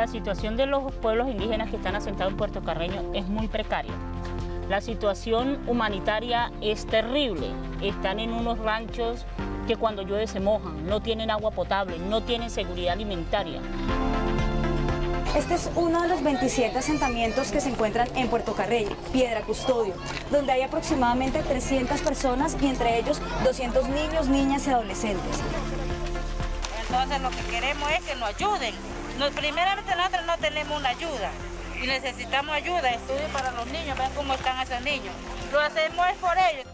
La situación de los pueblos indígenas que están asentados en Puerto Carreño es muy precaria. La situación humanitaria es terrible. Están en unos ranchos que cuando llueve se mojan, no tienen agua potable, no tienen seguridad alimentaria. Este es uno de los 27 asentamientos que se encuentran en Puerto Carreño, Piedra Custodio, donde hay aproximadamente 300 personas y entre ellos 200 niños, niñas y adolescentes. Entonces lo que queremos es que nos ayuden. Nos, primeramente nosotros no tenemos una ayuda y necesitamos ayuda, estudio para los niños, vean cómo están esos niños. Lo hacemos es por ellos.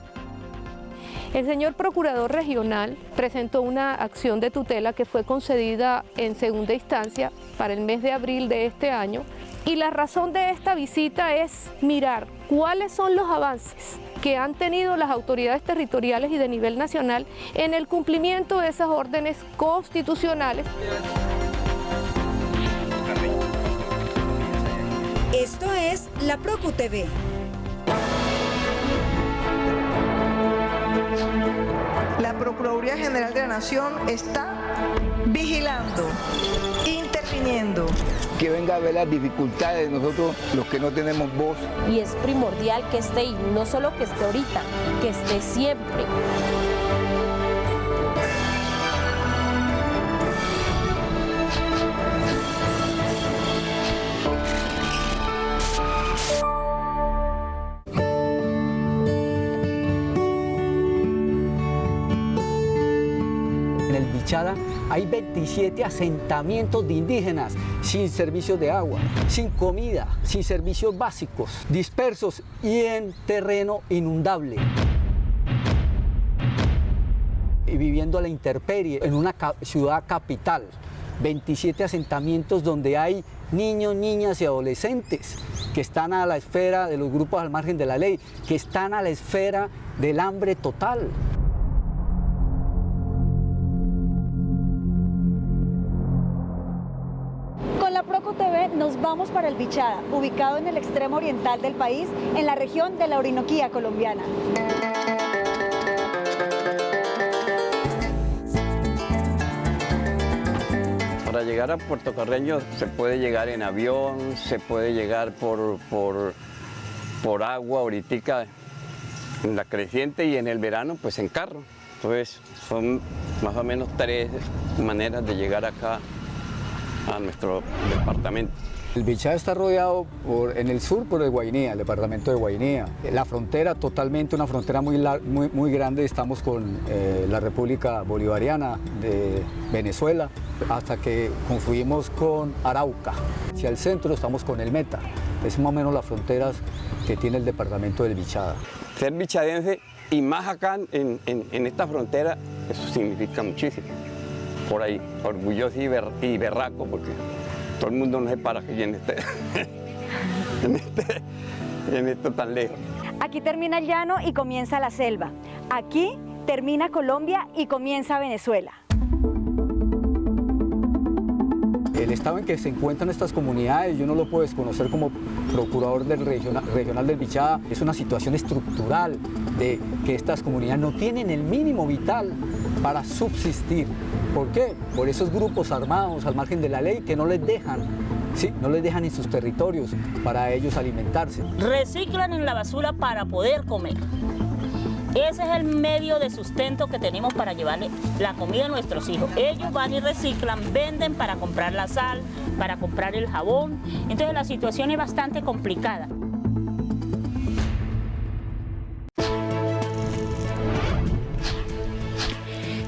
El señor Procurador Regional presentó una acción de tutela que fue concedida en segunda instancia para el mes de abril de este año y la razón de esta visita es mirar cuáles son los avances que han tenido las autoridades territoriales y de nivel nacional en el cumplimiento de esas órdenes constitucionales. Esto es la Procu TV. La Procuraduría General de la Nación está vigilando, interviniendo. Que venga a ver las dificultades de nosotros, los que no tenemos voz. Y es primordial que esté, y no solo que esté ahorita, que esté siempre. 27 asentamientos de indígenas sin servicios de agua, sin comida, sin servicios básicos, dispersos y en terreno inundable. Y viviendo a la intemperie en una ciudad capital. 27 asentamientos donde hay niños, niñas y adolescentes que están a la esfera de los grupos al margen de la ley, que están a la esfera del hambre total. Nos vamos para el Bichada, ubicado en el extremo oriental del país, en la región de la Orinoquía colombiana. Para llegar a Puerto Carreño se puede llegar en avión, se puede llegar por, por, por agua, ahorita en la creciente y en el verano pues en carro. Entonces son más o menos tres maneras de llegar acá a nuestro departamento. El Bichada está rodeado por- en el sur por el Guainía, el departamento de Guainía. La frontera totalmente, una frontera muy, muy, muy grande, estamos con eh, la República Bolivariana de Venezuela, hasta que confluimos con Arauca. Hacia el centro estamos con el Meta. Es más o menos las fronteras que tiene el departamento del Bichada. Ser bichadense y más acá en, en- en esta frontera, eso significa muchísimo. Por ahí, orgulloso y, ber- y berraco, porque todo el mundo no se para aquí en este, en este, en esto tan lejos. Aquí termina el llano y comienza la selva. Aquí termina Colombia y comienza Venezuela. El estado en que se encuentran estas comunidades, yo no lo puedo desconocer como procurador del regional, regional del Bichada, es una situación estructural de que estas comunidades no tienen el mínimo vital para subsistir. ¿Por qué? Por esos grupos armados al margen de la ley que no les dejan, sí, no les dejan en sus territorios para ellos alimentarse. Reciclan en la basura para poder comer. Ese es el medio de sustento que tenemos para llevarle la comida a nuestros hijos. Ellos van y reciclan, venden para comprar la sal, para comprar el jabón. Entonces la situación es bastante complicada.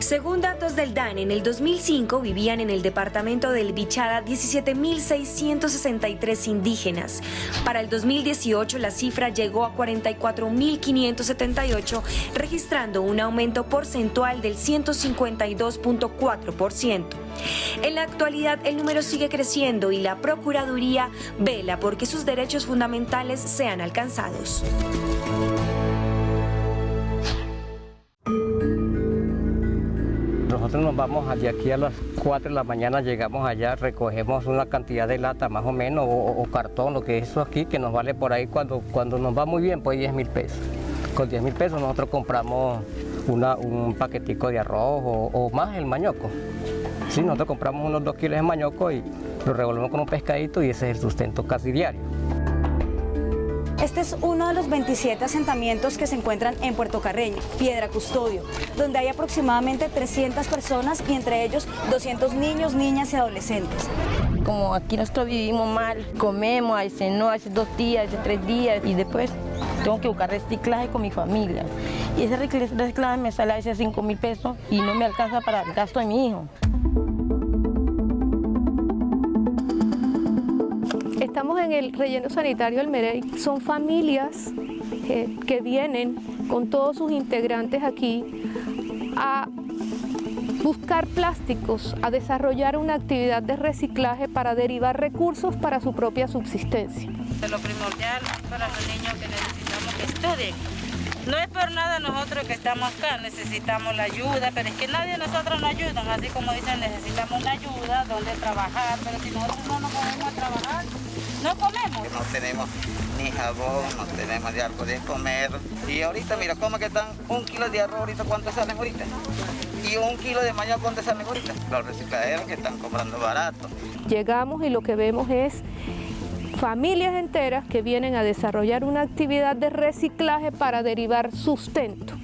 Según datos del DAN, en el 2005 vivían en el departamento del Bichada 17.663 indígenas. Para el 2018 la cifra llegó a 44.578, registrando un aumento porcentual del 152.4%. En la actualidad el número sigue creciendo y la Procuraduría vela porque sus derechos fundamentales sean alcanzados. Nos vamos de aquí a las 4 de la mañana, llegamos allá, recogemos una cantidad de lata más o menos, o, cartón, lo que es eso aquí, que nos vale por ahí cuando, cuando nos va muy bien, pues 10 mil pesos. Con 10 mil pesos nosotros compramos un paquetico de arroz o, o más el mañoco. Sí, nosotros compramos unos 2 kilos de mañoco y lo revolvemos con un pescadito y ese es el sustento casi diario. Este es uno de los 27 asentamientos que se encuentran en Puerto Carreño, Piedra Custodio, donde hay aproximadamente 300 personas y entre ellos 200 niños, niñas y adolescentes. Como aquí nosotros vivimos mal, comemos, veces no, hace dos días, hace tres días y después tengo que buscar reciclaje con mi familia. Y ese reciclaje me sale a veces 5 mil pesos y no me alcanza para el gasto de mi hijo. Estamos en el relleno sanitario del Merey. Son familias que vienen con todos sus integrantes aquí a buscar plásticos, a desarrollar una actividad de reciclaje para derivar recursos para su propia subsistencia. Lo primordial para los niños que necesitamos que estudien. No es por nada nosotros que estamos acá, necesitamos la ayuda, pero es que nadie de nosotros nos ayuda, así como dicen, necesitamos una ayuda, donde trabajar, pero si nosotros no nos podemos a trabajar, no comemos. No tenemos ni jabón, no tenemos de algo de comer. Y ahorita, mira, ¿cómo que están un kilo de arroz ahorita? ¿Cuánto salen ahorita? Y un kilo de mañana, ¿cuánto salen ahorita? Los recicladeros que están comprando barato. Llegamos y lo que vemos es familias enteras que vienen a desarrollar una actividad de reciclaje para derivar sustento.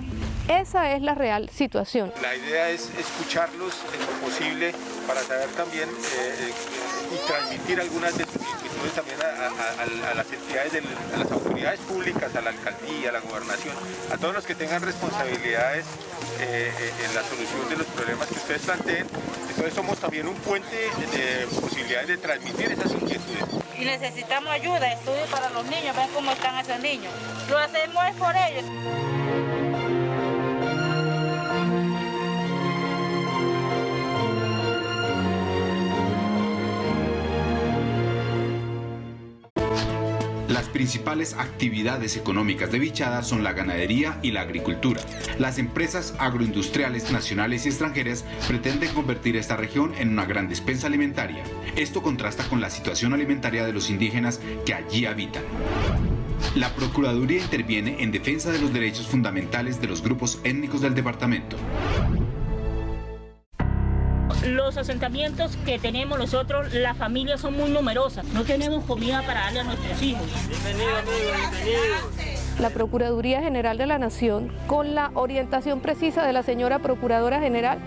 Esa es la real situación. La idea es escucharlos en lo posible para saber también eh, y transmitir algunas de sus también a, las entidades, de, a las autoridades públicas, a la alcaldía, a la gobernación, a todos los que tengan responsabilidades eh, en la solución de los problemas que ustedes planteen. Entonces somos también un puente de posibilidades de transmitir esas inquietudes. Y necesitamos ayuda, estudio para los niños, ven cómo están esos niños. Lo hacemos es por ellos. Las principales actividades económicas de Bichada son la ganadería y la agricultura. Las empresas agroindustriales nacionales y extranjeras pretenden convertir esta región en una gran despensa alimentaria. Esto contrasta con la situación alimentaria de los indígenas que allí habitan. La Procuraduría interviene en defensa de los derechos fundamentales de los grupos étnicos del departamento los asentamientos que tenemos nosotros, las familias son muy numerosas. No tenemos comida para darle a nuestros hijos. Bienvenidos, bienvenidos. La Procuraduría General de la Nación, con la orientación precisa de la señora Procuradora General,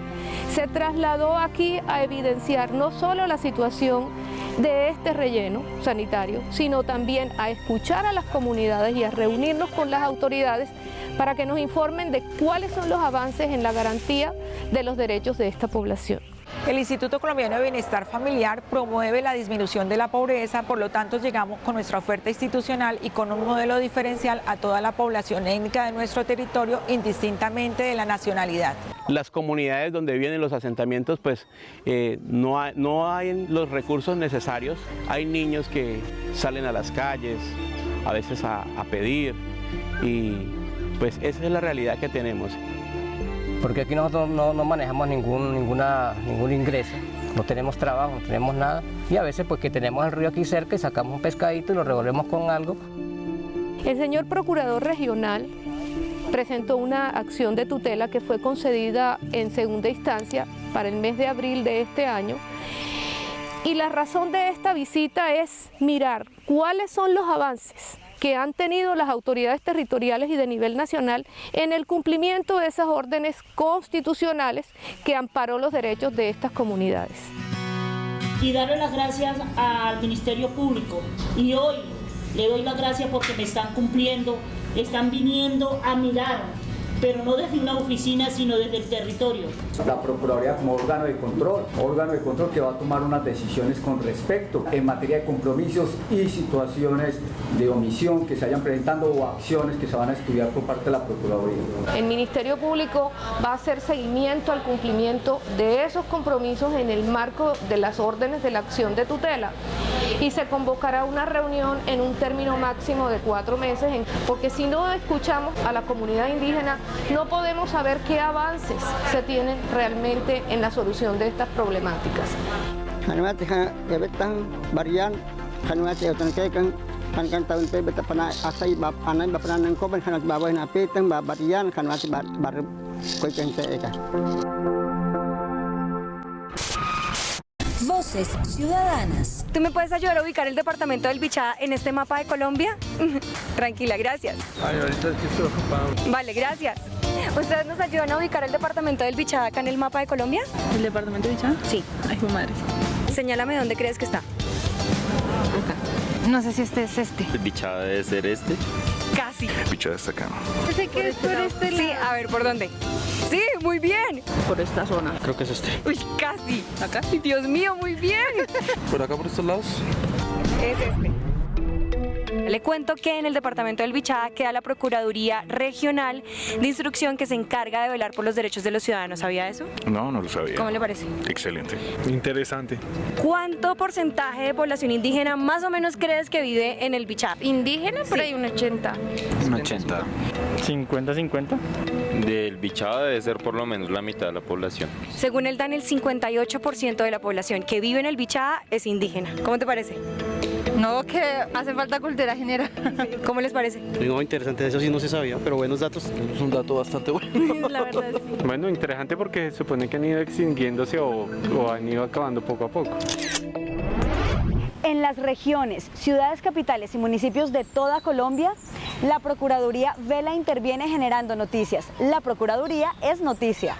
se trasladó aquí a evidenciar no solo la situación de este relleno sanitario, sino también a escuchar a las comunidades y a reunirnos con las autoridades para que nos informen de cuáles son los avances en la garantía de los derechos de esta población. El Instituto Colombiano de Bienestar Familiar promueve la disminución de la pobreza, por lo tanto llegamos con nuestra oferta institucional y con un modelo diferencial a toda la población étnica de nuestro territorio, indistintamente de la nacionalidad. Las comunidades donde vienen los asentamientos, pues eh, no, hay, no hay los recursos necesarios, hay niños que salen a las calles, a veces a, a pedir, y pues esa es la realidad que tenemos porque aquí nosotros no, manejamos ningún, ninguna, ningún ingreso, no tenemos trabajo, no tenemos nada, y a veces pues que tenemos el río aquí cerca y sacamos un pescadito y lo revolvemos con algo. El señor Procurador Regional presentó una acción de tutela que fue concedida en segunda instancia para el mes de abril de este año, y la razón de esta visita es mirar cuáles son los avances que han tenido las autoridades territoriales y de nivel nacional en el cumplimiento de esas órdenes constitucionales que amparó los derechos de estas comunidades. Y darle las gracias al Ministerio Público. Y hoy le doy las gracias porque me están cumpliendo, están viniendo a mirar pero no desde una oficina, sino desde el territorio. La Procuraduría como órgano de control, órgano de control que va a tomar unas decisiones con respecto en materia de compromisos y situaciones de omisión que se vayan presentando o acciones que se van a estudiar por parte de la Procuraduría. El Ministerio Público va a hacer seguimiento al cumplimiento de esos compromisos en el marco de las órdenes de la acción de tutela y se convocará una reunión en un término máximo de cuatro meses, porque si no escuchamos a la comunidad indígena no podemos saber qué avances se tienen realmente en la solución de estas problemáticas. Voces Ciudadanas. ¿Tú me puedes ayudar a ubicar el departamento del Bichada en este mapa de Colombia? Tranquila, gracias. Ay, ahorita estoy ocupado. Vale, gracias. ¿Ustedes nos ayudan a ubicar el departamento del Bichada acá en el mapa de Colombia? ¿El departamento de Bichada? Sí. Ay, mi madre. Señálame dónde crees que está. No sé si este es este. El bichada debe ser este. Casi. Bichada está acá. Sé que es por este lado. Sí, a ver, ¿por dónde? Sí, muy bien. Por esta zona. Creo que es este. Uy, casi. ¿Acá? Dios mío, muy bien. ¿Por acá, por estos lados? Es este. Le cuento que en el departamento del Bichada queda la Procuraduría Regional de Instrucción que se encarga de velar por los derechos de los ciudadanos. ¿Sabía eso? No, no lo sabía. ¿Cómo le parece? Excelente. Interesante. ¿Cuánto porcentaje de población indígena más o menos crees que vive en el Bichada? Indígena, por ahí un 80. Un 80. 50-50. Del bichada debe ser por lo menos la mitad de la población. Según el DAN, el 58% de la población que vive en el Bichada es indígena. ¿Cómo te parece? No, que hace falta cultura general. ¿Cómo les parece? No, interesante, eso sí no se sabía, pero buenos datos. Es un dato bastante bueno. La verdad, sí. Bueno, interesante porque se supone que han ido extinguiéndose o, o han ido acabando poco a poco. En las regiones, ciudades capitales y municipios de toda Colombia, la Procuraduría Vela interviene generando noticias. La Procuraduría es noticia.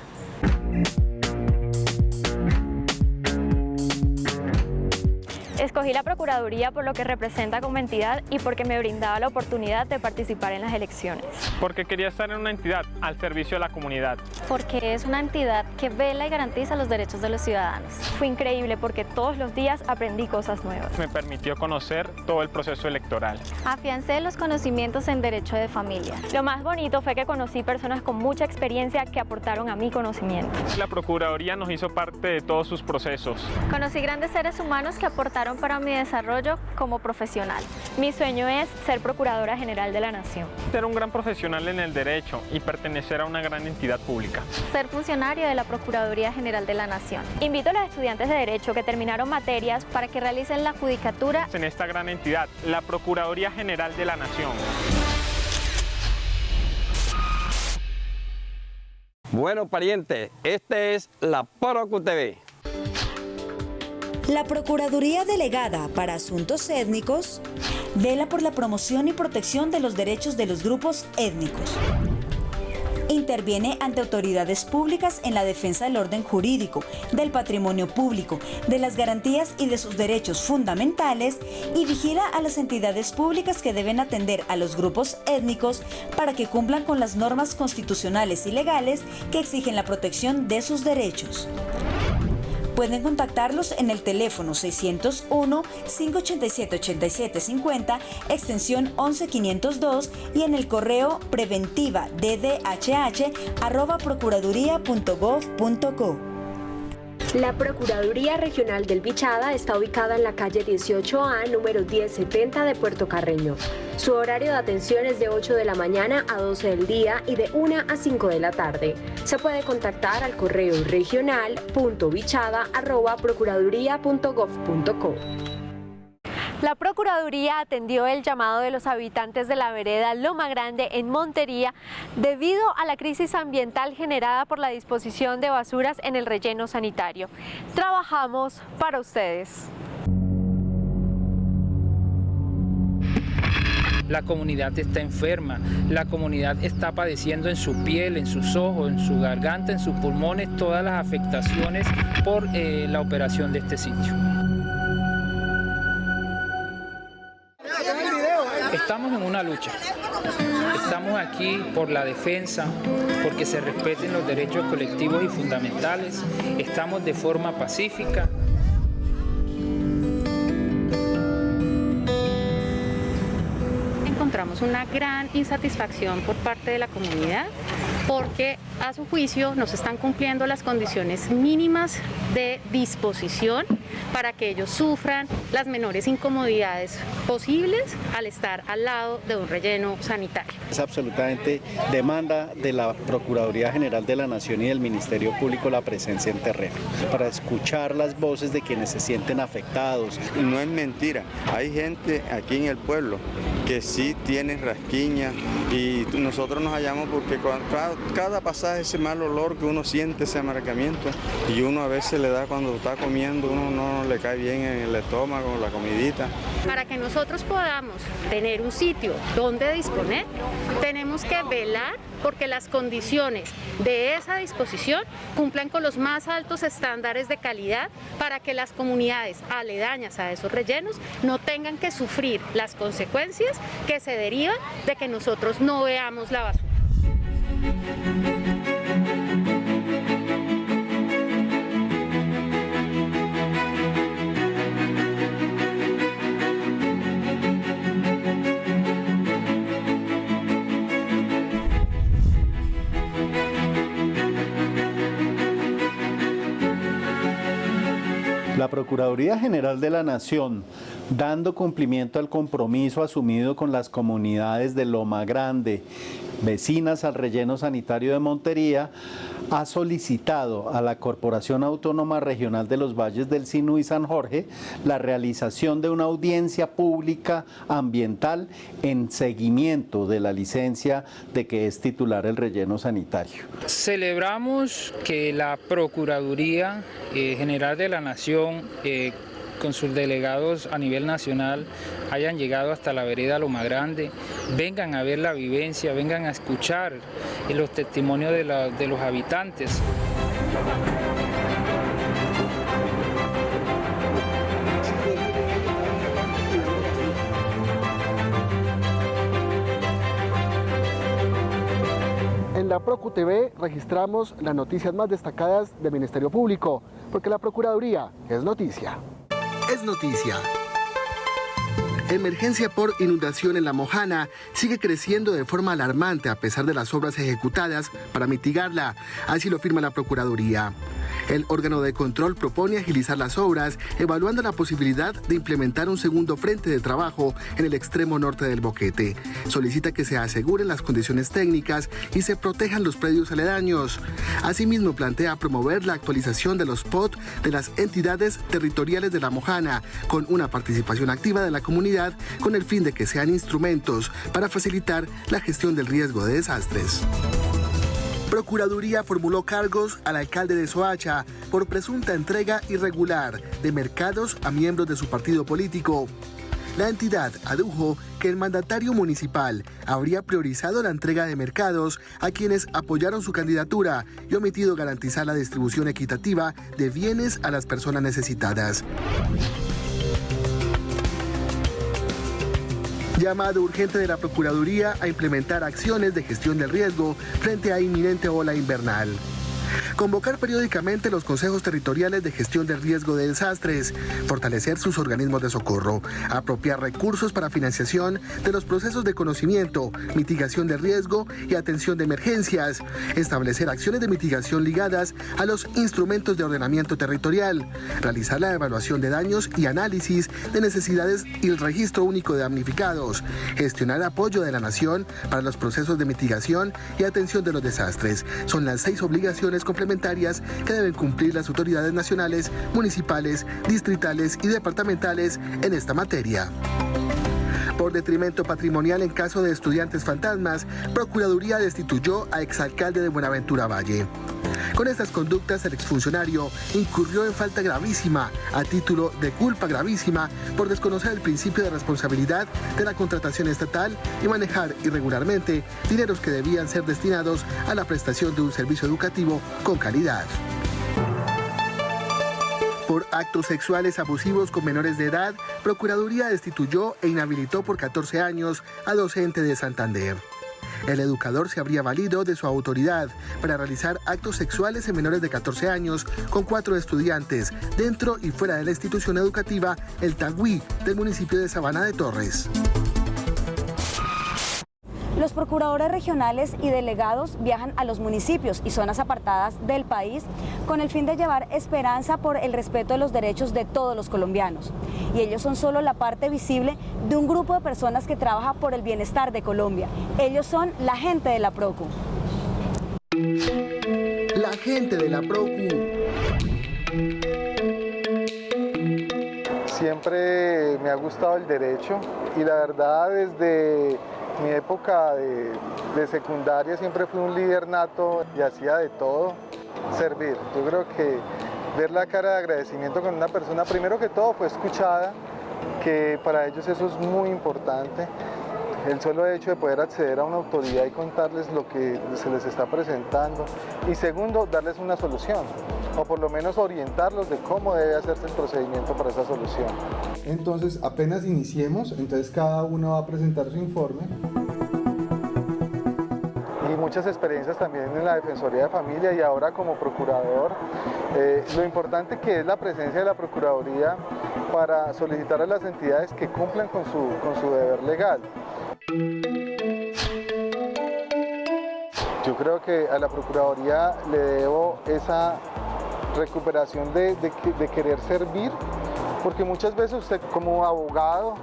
Escogí la Procuraduría por lo que representa como entidad y porque me brindaba la oportunidad de participar en las elecciones. Porque quería estar en una entidad al servicio de la comunidad. Porque es una entidad que vela y garantiza los derechos de los ciudadanos. Fue increíble porque todos los días aprendí cosas nuevas. Me permitió conocer todo el proceso electoral. Afiancé los conocimientos en derecho de familia. Lo más bonito fue que conocí personas con mucha experiencia que aportaron a mi conocimiento. La Procuraduría nos hizo parte de todos sus procesos. Conocí grandes seres humanos que aportaron para mi desarrollo como profesional. Mi sueño es ser Procuradora General de la Nación. Ser un gran profesional en el derecho y pertenecer a una gran entidad pública. Ser funcionario de la Procuraduría General de la Nación. Invito a los estudiantes de Derecho que terminaron materias para que realicen la judicatura En esta gran entidad, la Procuraduría General de la Nación. Bueno, pariente, este es la Procu TV. La Procuraduría Delegada para Asuntos Étnicos Vela por la promoción y protección de los derechos de los grupos étnicos. Interviene ante autoridades públicas en la defensa del orden jurídico, del patrimonio público, de las garantías y de sus derechos fundamentales y vigila a las entidades públicas que deben atender a los grupos étnicos para que cumplan con las normas constitucionales y legales que exigen la protección de sus derechos. Pueden contactarlos en el teléfono 601-587-8750, extensión 11502 y en el correo preventiva ddhh La Procuraduría Regional del Bichada está ubicada en la calle 18A, número 1070 de Puerto Carreño. Su horario de atención es de 8 de la mañana a 12 del día y de 1 a 5 de la tarde. Se puede contactar al correo regional.bichada.procuraduría.gov.co. La Procuraduría atendió el llamado de los habitantes de la vereda Loma Grande en Montería debido a la crisis ambiental generada por la disposición de basuras en el relleno sanitario. Trabajamos para ustedes. La comunidad está enferma, la comunidad está padeciendo en su piel, en sus ojos, en su garganta, en sus pulmones, todas las afectaciones por eh, la operación de este sitio. Estamos en una lucha. Estamos aquí por la defensa, porque se respeten los derechos colectivos y fundamentales. Estamos de forma pacífica. encontramos una gran insatisfacción por parte de la comunidad porque a su juicio no se están cumpliendo las condiciones mínimas de disposición para que ellos sufran las menores incomodidades posibles al estar al lado de un relleno sanitario. Es absolutamente demanda de la Procuraduría General de la Nación y del Ministerio Público la presencia en terreno para escuchar las voces de quienes se sienten afectados. No es mentira, hay gente aquí en el pueblo que sí tiene rasquiña y nosotros nos hallamos porque cada, cada pasaje ese mal olor que uno siente, ese amargamiento y uno a veces le da cuando está comiendo, uno no le cae bien en el estómago, la comidita. Para que nosotros podamos tener un sitio donde disponer, tenemos que velar porque las condiciones de esa disposición cumplan con los más altos estándares de calidad para que las comunidades aledañas a esos rellenos no tengan que sufrir las consecuencias que se derivan de que nosotros no veamos la basura. La Procuraduría General de la Nación, dando cumplimiento al compromiso asumido con las comunidades de Loma Grande, vecinas al relleno sanitario de Montería, ha solicitado a la Corporación Autónoma Regional de los Valles del Sinú y San Jorge la realización de una audiencia pública ambiental en seguimiento de la licencia de que es titular el relleno sanitario. Celebramos que la Procuraduría eh, General de la Nación eh, con sus delegados a nivel nacional hayan llegado hasta la vereda Loma Grande, vengan a ver la vivencia, vengan a escuchar los testimonios de, los habitantes. En la Procu TV registramos las noticias más destacadas del Ministerio Público, porque la Procuraduría es noticia. Es noticia. Emergencia por inundación en La Mojana sigue creciendo de forma alarmante a pesar de las obras ejecutadas para mitigarla, así lo firma la Procuraduría. El órgano de control propone agilizar las obras, evaluando la posibilidad de implementar un segundo frente de trabajo en el extremo norte del boquete. Solicita que se aseguren las condiciones técnicas y se protejan los predios aledaños. Asimismo, plantea promover la actualización de los POT de las entidades territoriales de la Mojana, con una participación activa de la comunidad, con el fin de que sean instrumentos para facilitar la gestión del riesgo de desastres. Procuraduría formuló cargos al alcalde de Soacha por presunta entrega irregular de mercados a miembros de su partido político. La entidad adujo que el mandatario municipal habría priorizado la entrega de mercados a quienes apoyaron su candidatura y omitido garantizar la distribución equitativa de bienes a las personas necesitadas. Llamado urgente de la Procuraduría a implementar acciones de gestión del riesgo frente a inminente ola invernal. Convocar periódicamente los consejos territoriales de gestión del riesgo de desastres, fortalecer sus organismos de socorro, apropiar recursos para financiación de los procesos de conocimiento, mitigación de riesgo y atención de emergencias, establecer acciones de mitigación ligadas a los instrumentos de ordenamiento territorial, realizar la evaluación de daños y análisis de necesidades y el registro único de damnificados, gestionar apoyo de la nación para los procesos de mitigación y atención de los desastres. Son las seis obligaciones complementarias que deben cumplir las autoridades nacionales, municipales, distritales y departamentales en esta materia. Por detrimento patrimonial en caso de estudiantes fantasmas, Procuraduría destituyó a exalcalde de Buenaventura Valle. Con estas conductas, el exfuncionario incurrió en falta gravísima a título de culpa gravísima por desconocer el principio de responsabilidad de la contratación estatal y manejar irregularmente dineros que debían ser destinados a la prestación de un servicio educativo con calidad por actos sexuales abusivos con menores de edad, Procuraduría destituyó e inhabilitó por 14 años a docente de Santander. El educador se habría valido de su autoridad para realizar actos sexuales en menores de 14 años con cuatro estudiantes dentro y fuera de la institución educativa El Tagüí del municipio de Sabana de Torres. Los procuradores regionales y delegados viajan a los municipios y zonas apartadas del país con el fin de llevar esperanza por el respeto de los derechos de todos los colombianos. Y ellos son solo la parte visible de un grupo de personas que trabaja por el bienestar de Colombia. Ellos son la gente de la PROCU. La gente de la PROCU. siempre me ha gustado el derecho y la verdad desde mi época de, secundaria siempre fui un líder nato y hacía de todo, servir. Yo creo que ver la cara de agradecimiento con una persona, primero que todo fue escuchada, que para ellos eso es muy importante. El solo hecho de poder acceder a una autoridad y contarles lo que se les está presentando. Y segundo, darles una solución, o por lo menos orientarlos de cómo debe hacerse el procedimiento para esa solución. Entonces, apenas iniciemos, entonces cada uno va a presentar su informe y muchas experiencias también en la Defensoría de Familia y ahora como procurador. Eh, lo importante que es la presencia de la Procuraduría para solicitar a las entidades que cumplan con su, con su deber legal. Yo creo que a la Procuraduría le debo esa recuperación de, querer servir, porque muchas veces usted como abogado,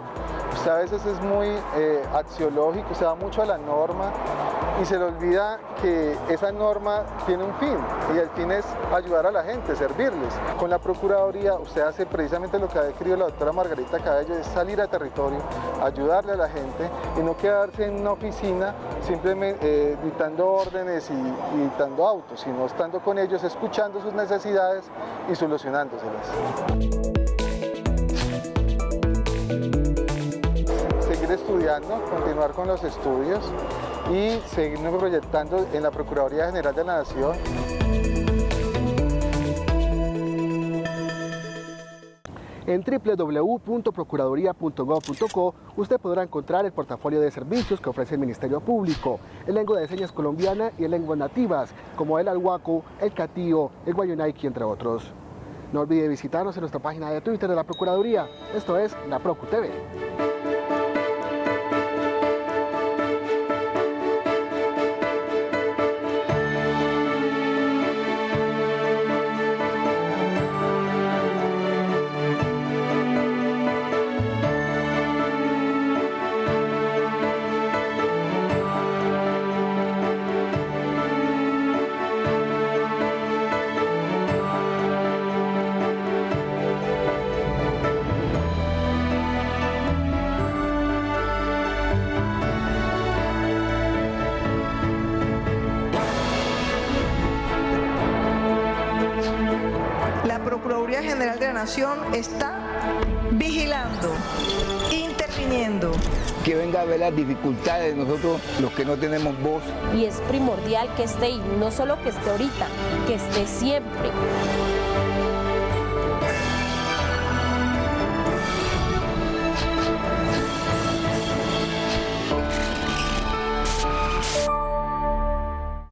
usted a veces es muy eh, axiológico, usted va mucho a la norma y se le olvida que esa norma tiene un fin y el fin es ayudar a la gente, servirles. Con la Procuraduría usted hace precisamente lo que ha descrito la doctora Margarita Cabello, es salir a territorio, ayudarle a la gente y no quedarse en una oficina simplemente eh, dictando órdenes y, y dictando autos, sino estando con ellos, escuchando sus necesidades y solucionándoselas. seguir estudiando, continuar con los estudios y seguirnos proyectando en la Procuraduría General de la Nación. En www.procuraduría.gov.co usted podrá encontrar el portafolio de servicios que ofrece el Ministerio Público en lengua de señas colombiana y en lenguas nativas, como el alhuaco, el catío, el guayunaiki, entre otros. No olvide visitarnos en nuestra página de Twitter de la Procuraduría. Esto es La Procu TV. Nación está vigilando, interviniendo. Que venga a ver las dificultades de nosotros, los que no tenemos voz. Y es primordial que esté, y no solo que esté ahorita, que esté siempre.